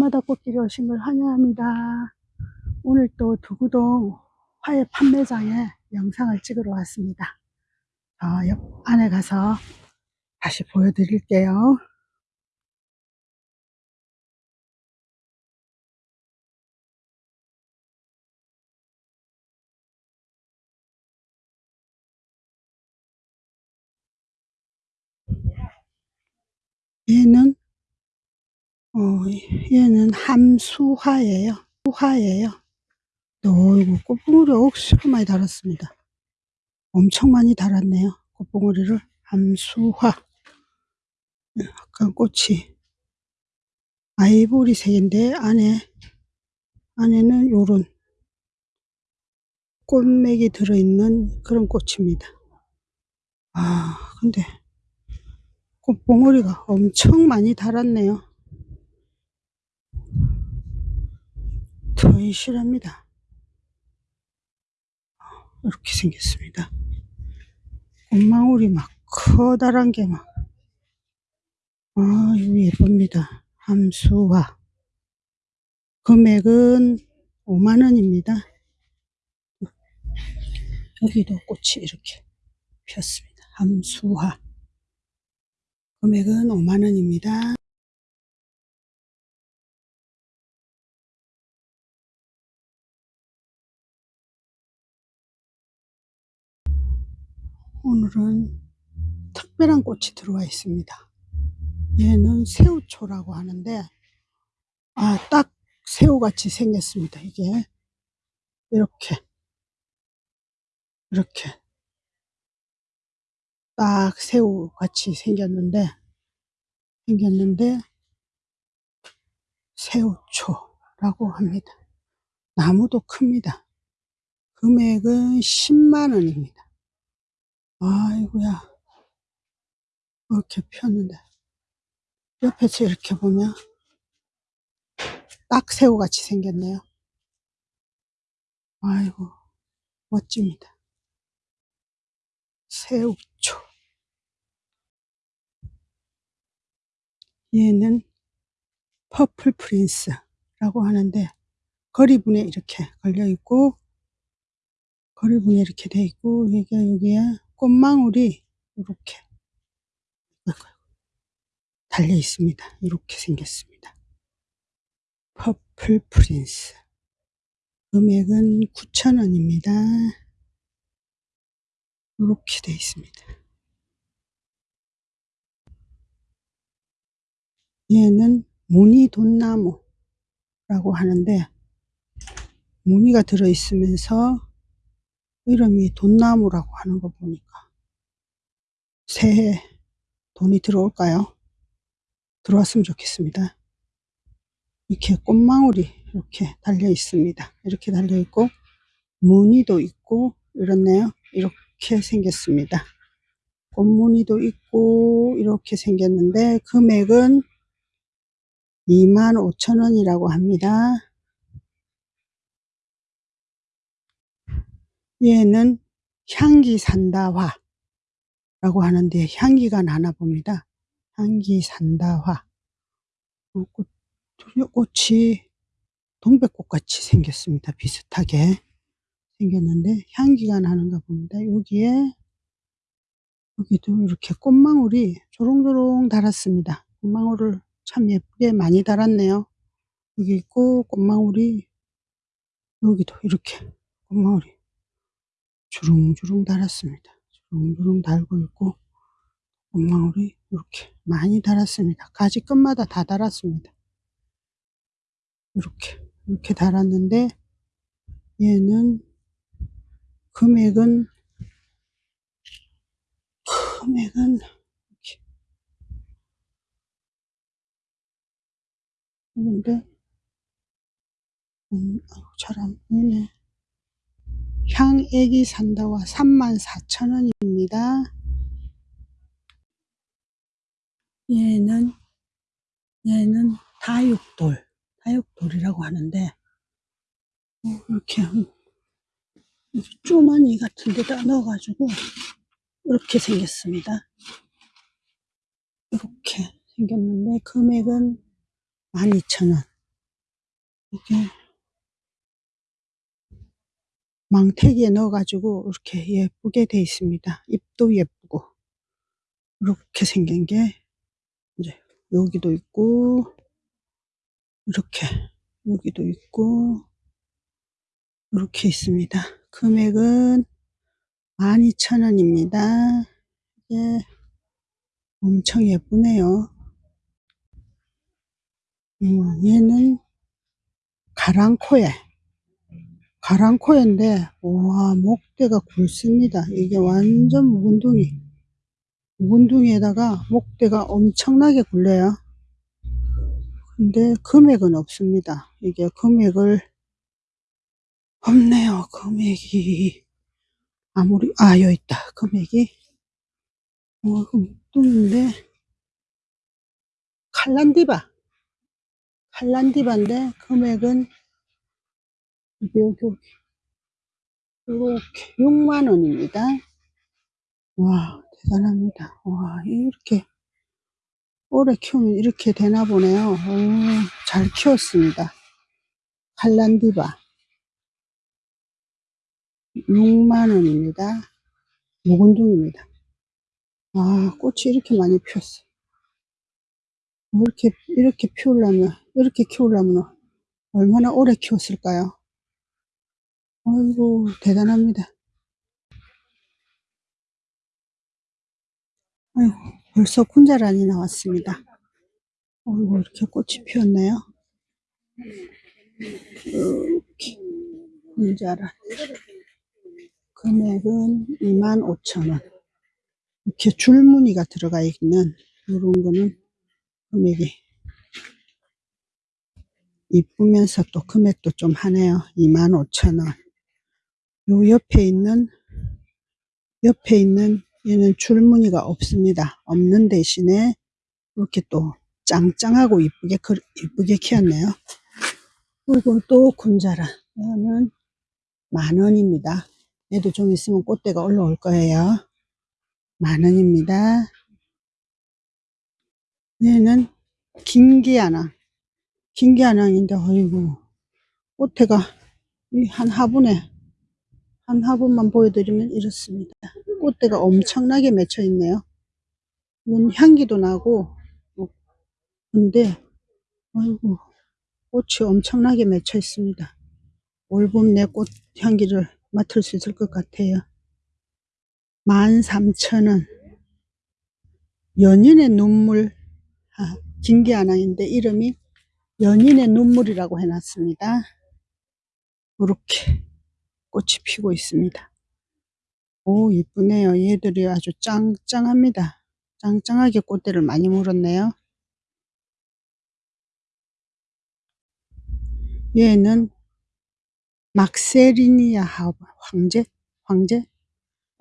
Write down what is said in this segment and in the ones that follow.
날마다 꽃길에 오신 걸 환영합니다. 오늘 또 두구동 화훼 판매장에 영상을 찍으러 왔습니다. 어, 옆 안에 가서 다시 보여드릴게요. 얘는 어, 얘는 함수화예요. 수화예요. 어이구 꽃봉오리 억수로 많이 달았습니다. 엄청 많이 달았네요. 꽃봉오리를 함수화. 약간 꽃이 아이보리 색인데 안에 안에는 요런 꽃맥이 들어있는 그런 꽃입니다. 아 근데 꽃봉오리가 엄청 많이 달았네요. 튼실합니다. 이렇게 생겼습니다. 꽃망울이 막 커다란 게 막, 아, 이거 예쁩니다. 함수화. 금액은 5만원입니다. 여기도 꽃이 이렇게 폈습니다. 함수화. 금액은 5만원입니다. 오늘은 특별한 꽃이 들어와 있습니다. 얘는 새우초라고 하는데 아, 딱 새우같이 생겼습니다. 이게 이렇게 이렇게 딱 새우같이 생겼는데 생겼는데 새우초라고 합니다. 나무도 큽니다. 금액은 10만 원입니다. 아이고야 이렇게 폈는데 옆에서 이렇게 보면 딱 새우같이 생겼네요. 아이고 멋집니다. 새우초 얘는 퍼플 프린스라고 하는데 거리분에 이렇게 걸려 있고 거리분에 이렇게 돼 있고 여기가 여기에 꽃망울이 이렇게 달려 있습니다. 이렇게 생겼습니다. 퍼플 프린스 금액은 9,000원입니다. 이렇게 돼 있습니다. 얘는 무늬돈나무라고 하는데 무늬가 들어있으면서 이름이 돈나무라고 하는 거 보니까 새해 돈이 들어올까요? 들어왔으면 좋겠습니다. 이렇게 꽃망울이 이렇게 달려 있습니다. 이렇게 달려 있고 무늬도 있고 이렇네요. 이렇게 생겼습니다. 꽃무늬도 있고 이렇게 생겼는데 금액은 25,000원이라고 합니다. 얘는 향기 산다화 라고 하는데 향기가 나나 봅니다. 향기 산다화. 어, 꽃, 꽃이 동백꽃 같이 생겼습니다. 비슷하게 생겼는데 향기가 나는가 봅니다. 여기에 여기도 이렇게 꽃망울이 조롱조롱 달았습니다. 꽃망울을 참 예쁘게 많이 달았네요. 여기 있고 꽃망울이 여기도 이렇게 꽃망울이 주렁주렁 달았습니다. 주렁주렁 달고 있고 꽃망울이 이렇게 많이 달았습니다. 가지 끝마다 다 달았습니다. 이렇게 이렇게 달았는데 얘는 금액은 금액은 이렇게 근데 음, 잘안 보이네. 향애기 산다와 34,000원입니다. 얘는 얘는 다육돌 다육돌이라고 하는데 어, 이렇게 쪼마니 같은 데다 넣어가지고 이렇게 생겼습니다. 이렇게 생겼는데 금액은 12,000원 이게 망태기에 넣어가지고 이렇게 예쁘게 돼 있습니다. 잎도 예쁘고 이렇게 생긴 게 이제 여기도 있고 이렇게 여기도 있고 이렇게 있습니다. 금액은 12,000원입니다. 예, 엄청 예쁘네요. 음, 얘는 가랑코에 가랑코에인데 와 목대가 굵습니다. 이게 완전 묵은둥이 묵은둥이에다가 목대가 엄청나게 굵네요. 근데 금액은 없습니다. 이게 금액을 없네요. 금액이 아무리 아 여기 있다. 금액이 어, 묵둥인데 칼란디바 칼란디바인데 금액은 여기 여기 이렇게 6만원입니다. 와 대단합니다. 와 이렇게 오래 키우면 이렇게 되나 보네요. 오, 잘 키웠습니다. 칼란디바 6만원입니다. 묵은둥입니다. 아 꽃이 이렇게 많이 피었어. 이렇게 이렇게 피우려면 이렇게 키우려면 얼마나 오래 키웠을까요? 아이고 대단합니다. 아이고 벌써 군자란이 나왔습니다. 아이고 이렇게 꽃이 피었네요. 이렇게 군자란 금액은 25,000원 이렇게 줄무늬가 들어가 있는 이런 거는 금액이 이쁘면서 또 금액도 좀 하네요. 25,000원 요 옆에 있는 옆에 있는 얘는 줄무늬가 없습니다. 없는 대신에 이렇게 또 짱짱하고 이쁘게 그- 이쁘게 키웠네요. 그리고 또 군자라 이거는 만 원입니다. 얘도 좀 있으면 꽃대가 올라올 거예요. 만 원입니다. 얘는 긴기아낭 긴기아낭인데 어이구 꽃대가 이한 화분에 한 화분만 보여드리면 이렇습니다. 꽃대가 엄청나게 맺혀 있네요. 이건 향기도 나고 어, 근데 아이고 꽃이 엄청나게 맺혀 있습니다. 올봄 내 꽃 향기를 맡을 수 있을 것 같아요. 13,000원 연인의 눈물 아, 긴기아낭인데 이름이 연인의 눈물이라고 해놨습니다. 이렇게 꽃이 피고 있습니다. 오 이쁘네요. 얘들이 아주 짱짱합니다. 짱짱하게 꽃대를 많이 물었네요. 얘는 막세리니아 황제? 황제?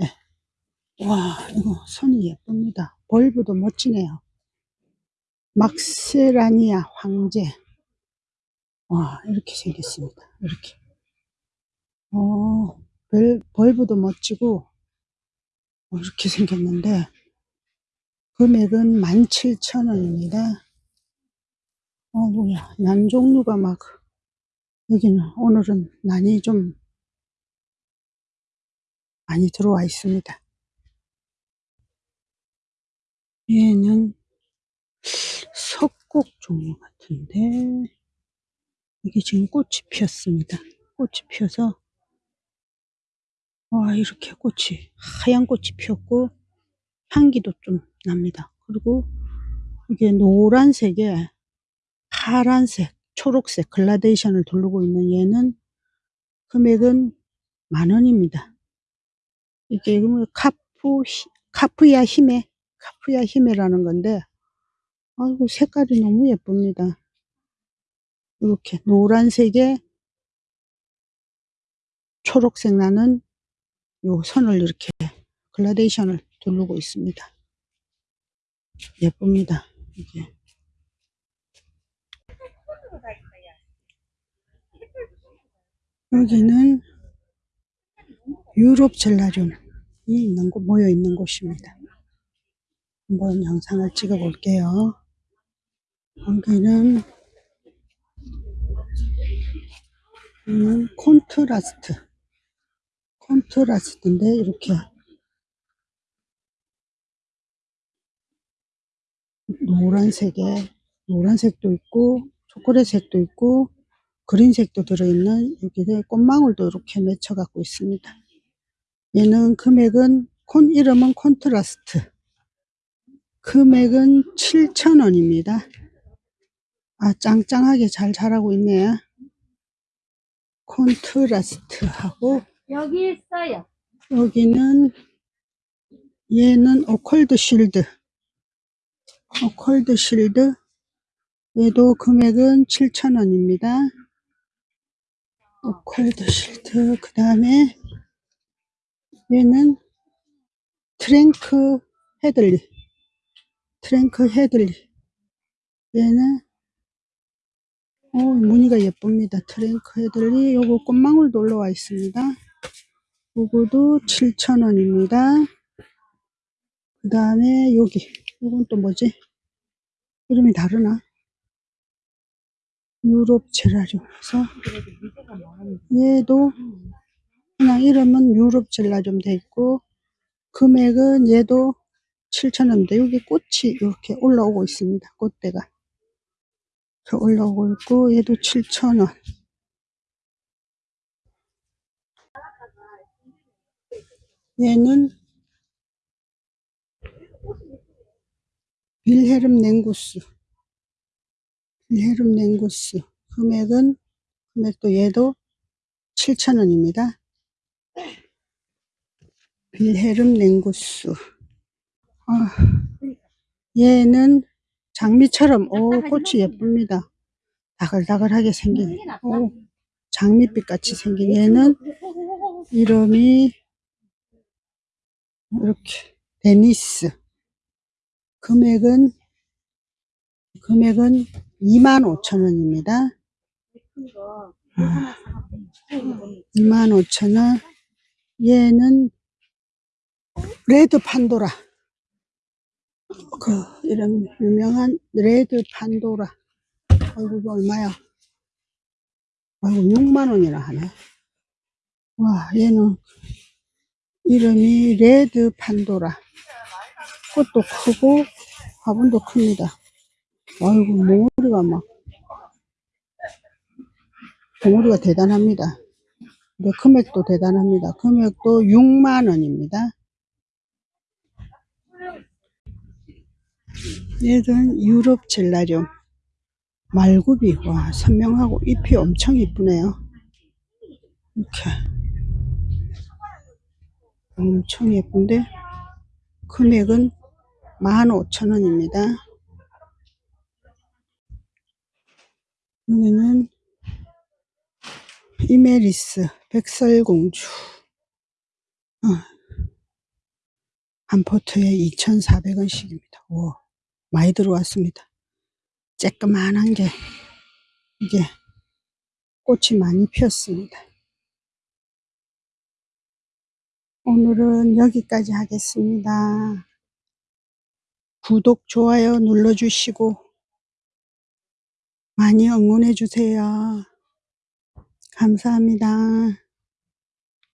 예. 와 이거 선이 예쁩니다. 벌브도 멋지네요. 막세라니아 황제 와 이렇게 생겼습니다. 이렇게 어, 별, 벌브도 멋지고 어, 이렇게 생겼는데 금액은 17,000원입니다. 어 뭐야 난 종류가 막 여기는 오늘은 난이 좀 많이 들어와 있습니다. 얘는 석곡 종류 같은데 이게 지금 꽃이 피었습니다. 꽃이 피어서 와 이렇게 꽃이 하얀 꽃이 피었고 향기도 좀 납니다. 그리고 이게 노란색에 파란색, 초록색 글라데이션을 두르고 있는 얘는 금액은 만 원입니다. 이게 뭐 카푸 카프야 히메 카프야 히메라는 건데 아이고 색깔이 너무 예쁩니다. 이렇게 노란색에 초록색 나는 요 선을 이렇게 글라데이션을 두르고 있습니다. 예쁩니다. 이게 여기는 유럽 젤라듐이 있는 곳, 모여 있는 곳입니다. 한번 영상을 찍어 볼게요. 여기는 음, 콘트라스트. 콘트라스트인데, 이렇게 노란색에, 노란색도 있고, 초콜릿색도 있고, 그린색도 들어있는 여기에 꽃망울도 이렇게 맺혀 갖고 있습니다. 얘는 금액은, 콘, 이름은 콘트라스트. 금액은 7,000원입니다. 아, 짱짱하게 잘 자라고 있네요. 콘트라스트하고, 여기 있어요. 여기는, 얘는 오컬드 실드. Occold Shield. 얘도 금액은 7,000원입니다. Occold Shield. 그 다음에, 얘는 Frank Headley. Frank Headley. 얘는 오, 무늬가 예쁩니다. Frank Headley. 요거 꽃망울도 올라와 있습니다. 요거도 7,000원입니다. 그 다음에 여기. 요건 또 뭐지? 이름이 다르나? 유럽 제라늄에서 얘도 그냥 이름은 유럽 젤라늄 돼 있고 금액은 얘도 7,000원인데 여기 꽃이 이렇게 올라오고 있습니다. 꽃대가. 올라오고 있고 얘도 7,000원. 얘는 빌헤름 냉구스. 빌헤름 냉구스. 금액은 금액도 얘도 7,000원입니다. 빌헤름 냉구스. 아, 얘는 장미처럼 오 꽃이 예쁩니다. 다글다글하게 생긴 오 장미빛 같이 생긴 얘는 이름이 이렇게. 데니스. 금액은 금액은 25,000원입니다. 25,000원. 얘는 Red Pandora. 그 이런 유명한 Red Pandora. 이거 얼마야? 아이고 6만원이나 하네. 와 얘는 이름이 레드 판도라. 꽃도 크고 화분도 큽니다. 아이고 몽우리가 막 몽우리가 대단합니다. 근데 금액도 대단합니다. 금액도 6만원입니다. 얘는 유럽 젤라늄 말굽이 와 선명하고 잎이 엄청 이쁘네요. 이렇게 엄청 예쁜데 금액은 15,000원입니다. 여기는 이메리스 백설공주. 어, 한 포트에 2,400원씩입니다. 오, 많이 들어왔습니다. 쬐끄만한 게 이게 꽃이 많이 피었습니다. 오늘은 여기까지 하겠습니다. 구독, 좋아요 눌러주시고 많이 응원해 주세요. 감사합니다.